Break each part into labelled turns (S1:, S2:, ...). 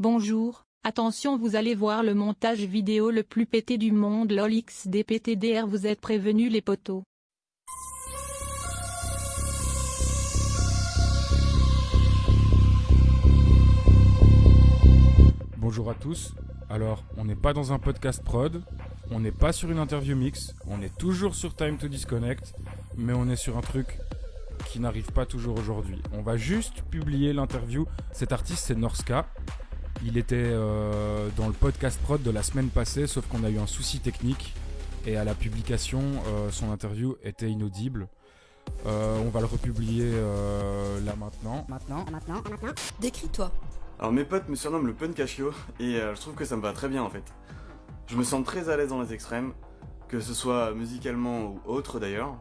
S1: Bonjour, attention vous allez voir le montage vidéo le plus pété du monde lol xdptdr vous êtes prévenus les potos.
S2: Bonjour à tous. Alors, on n'est pas dans un podcast prod, on n'est pas sur une interview mix, on est toujours sur Time to Disconnect, mais on est sur un truc qui n'arrive pas toujours aujourd'hui. On va juste publier l'interview. Cet artiste, c'est Norska. Il était euh, dans le podcast prod de la semaine passée, sauf qu'on a eu un souci technique. Et à la publication, euh, son interview était inaudible. Euh, on va le republier là maintenant.
S3: Maintenant, maintenant, maintenant. Décris-toi.
S4: Alors mes potes me surnomment le Punkachio et je trouve que ça me va très bien en fait. Je me sens très à l'aise dans les extrêmes, que ce soit musicalement ou autre d'ailleurs.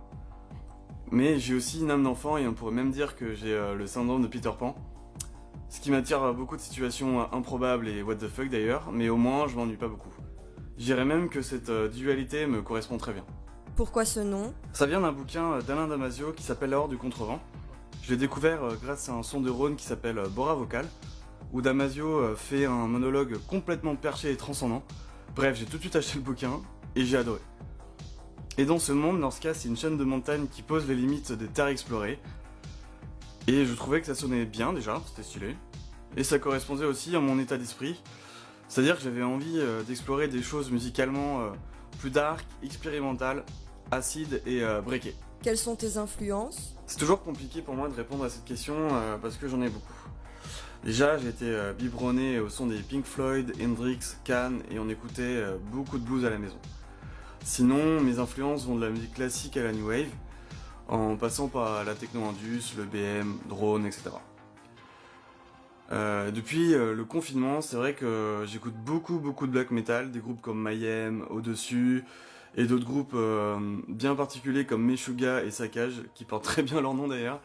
S4: Mais j'ai aussi une âme d'enfant et on pourrait même dire que j'ai le syndrome de Peter Pan. Ce qui m'attire beaucoup de situations improbables et what the fuck d'ailleurs, mais au moins je m'ennuie pas beaucoup. Je dirais même que cette dualité me correspond très bien.
S3: Pourquoi ce nom?
S4: Ça vient d'un bouquin d'Alain Damasio qui s'appelle La Horde du Contrevent. Je l'ai découvert grâce à un son de Rhône qui s'appelle Bora Vocal, où Damasio fait un monologue complètement perché et transcendant. Bref, j'ai tout de suite acheté le bouquin et j'ai adoré. Et dans ce monde, Norska, c'est une chaîne de montagnes qui pose les limites des terres explorées. Et je trouvais que ça sonnait bien déjà, c'était stylé. Et ça correspondait aussi à mon état d'esprit. C'est-à-dire que j'avais envie d'explorer des choses musicalement plus dark, expérimentales, acides et breakées.
S3: Quelles sont tes influences?
S4: C'est toujours compliqué pour moi de répondre à cette question parce que j'en ai beaucoup. Déjà, j'ai été biberonné au son des Pink Floyd, Hendrix, Can et on écoutait beaucoup de blues à la maison. Sinon, mes influences vont de la musique classique à la new wave, en passant par la techno-indus, le BM, drone, etc. Euh, depuis euh, le confinement, c'est vrai que j'écoute beaucoup beaucoup de black metal, des groupes comme Mayhem, Au-dessus, et d'autres groupes euh, bien particuliers comme Meshuga et Saccage, qui portent très bien leur nom d'ailleurs.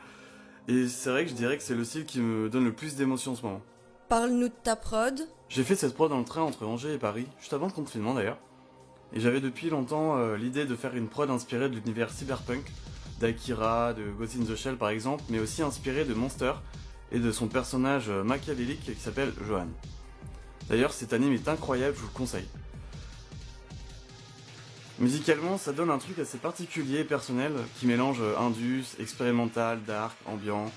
S4: Et c'est vrai que je dirais que c'est le style qui me donne le plus d'émotion en ce moment.
S3: Parle-nous de ta prod.
S4: J'ai fait cette prod dans le train entre Angers et Paris, juste avant le confinement d'ailleurs. Et j'avais depuis longtemps l'idée de faire une prod inspirée de l'univers cyberpunk, d'Akira, de Ghost in the Shell par exemple, mais aussi inspirée de Monster, et de son personnage machiavélique qui s'appelle Johan. D'ailleurs, cet anime est incroyable, je vous le conseille. Musicalement, ça donne un truc assez particulier et personnel qui mélange indus, expérimental, dark, ambiant,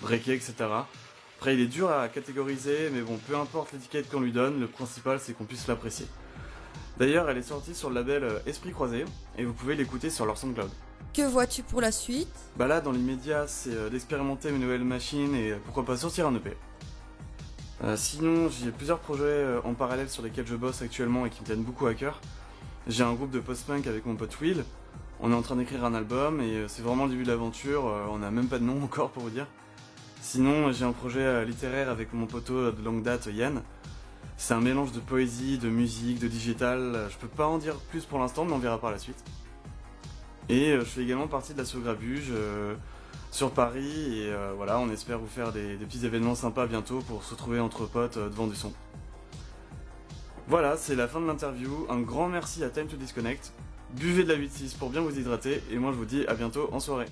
S4: breaké, etc. Après, il est dur à catégoriser, mais bon, peu importe l'étiquette qu'on lui donne, le principal c'est qu'on puisse l'apprécier. D'ailleurs, elle est sortie sur le label Esprit Croisé, et vous pouvez l'écouter sur leur SoundCloud.
S3: Que vois-tu pour la suite?
S4: Bah là, dans l'immédiat, c'est d'expérimenter une nouvelle machine et pourquoi pas sortir un EP. Euh, sinon, j'ai plusieurs projets en parallèle sur lesquels je bosse actuellement et qui me tiennent beaucoup à cœur. J'ai un groupe de post-punk avec mon pote Will. On est en train d'écrire un album et c'est vraiment le début de l'aventure. On n'a même pas de nom encore pour vous dire. Sinon, j'ai un projet littéraire avec mon poteau de longue date Yann. C'est un mélange de poésie, de musique, de digital. Je peux pas en dire plus pour l'instant, mais on verra par la suite. Et je fais également partie de la Grabuge euh, sur Paris et euh, voilà, on espère vous faire des, des, petits événements sympas bientôt pour se retrouver entre potes euh, devant du son. Voilà, c'est la fin de l'interview. Un grand merci à Time to Disconnect. Buvez de la 8-6 pour bien vous hydrater et moi je vous dis à bientôt en soirée.